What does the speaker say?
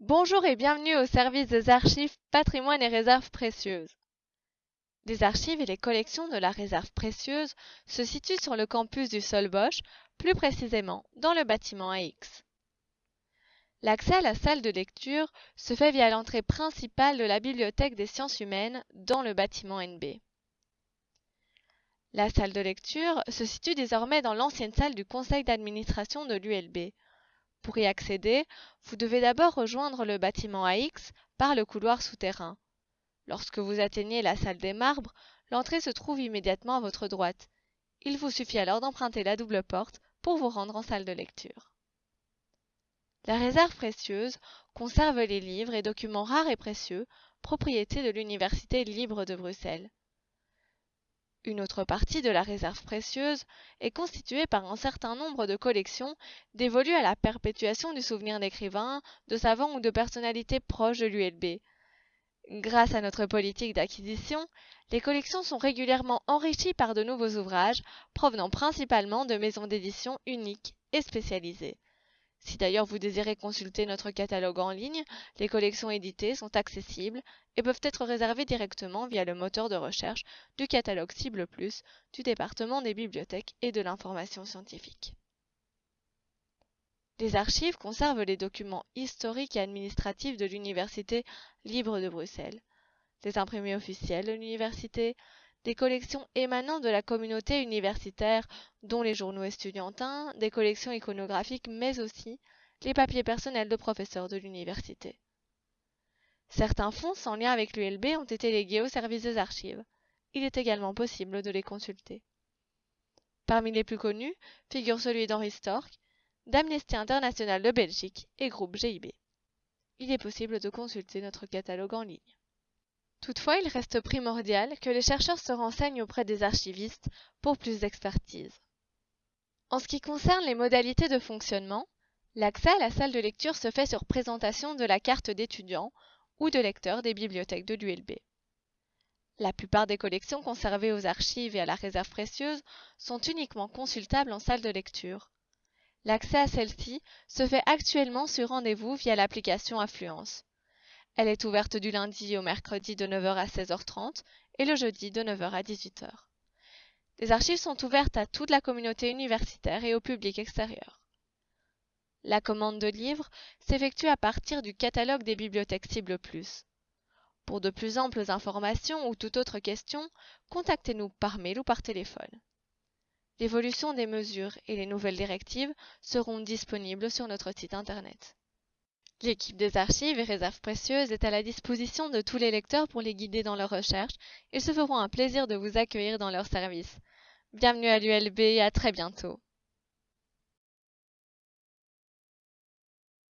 Bonjour et bienvenue au service des archives, patrimoine et réserves précieuses. Les archives et les collections de la réserve précieuse se situent sur le campus du Solbosch, plus précisément dans le bâtiment AX. L'accès à la salle de lecture se fait via l'entrée principale de la Bibliothèque des sciences humaines dans le bâtiment NB. La salle de lecture se situe désormais dans l'ancienne salle du conseil d'administration de l'ULB. Pour y accéder, vous devez d'abord rejoindre le bâtiment AX par le couloir souterrain. Lorsque vous atteignez la salle des marbres, l'entrée se trouve immédiatement à votre droite. Il vous suffit alors d'emprunter la double porte pour vous rendre en salle de lecture. La réserve précieuse conserve les livres et documents rares et précieux, propriété de l'Université libre de Bruxelles. Une autre partie de la réserve précieuse est constituée par un certain nombre de collections dévolues à la perpétuation du souvenir d'écrivains, de savants ou de personnalités proches de l'ULB. Grâce à notre politique d'acquisition, les collections sont régulièrement enrichies par de nouveaux ouvrages provenant principalement de maisons d'édition uniques et spécialisées. Si d'ailleurs vous désirez consulter notre catalogue en ligne, les collections éditées sont accessibles et peuvent être réservées directement via le moteur de recherche du catalogue Cible Plus du département des bibliothèques et de l'information scientifique. Les archives conservent les documents historiques et administratifs de l'Université libre de Bruxelles, les imprimés officiels de l'université, des collections émanant de la communauté universitaire, dont les journaux estudiantins, des collections iconographiques, mais aussi les papiers personnels de professeurs de l'université. Certains fonds sans lien avec l'ULB ont été légués au service des archives. Il est également possible de les consulter. Parmi les plus connus figure celui d'Henri Stork, d'Amnesty International de Belgique et groupe GIB. Il est possible de consulter notre catalogue en ligne. Toutefois, il reste primordial que les chercheurs se renseignent auprès des archivistes pour plus d'expertise. En ce qui concerne les modalités de fonctionnement, l'accès à la salle de lecture se fait sur présentation de la carte d'étudiant ou de lecteur des bibliothèques de l'ULB. La plupart des collections conservées aux archives et à la réserve précieuse sont uniquement consultables en salle de lecture. L'accès à celle-ci se fait actuellement sur rendez-vous via l'application Affluence. Elle est ouverte du lundi au mercredi de 9h à 16h30 et le jeudi de 9h à 18h. Les archives sont ouvertes à toute la communauté universitaire et au public extérieur. La commande de livres s'effectue à partir du catalogue des bibliothèques Cible Plus. Pour de plus amples informations ou toute autre question, contactez-nous par mail ou par téléphone. L'évolution des mesures et les nouvelles directives seront disponibles sur notre site internet. L'équipe des archives et réserves précieuses est à la disposition de tous les lecteurs pour les guider dans leurs recherches. Ils se feront un plaisir de vous accueillir dans leur service. Bienvenue à l'ULB et à très bientôt.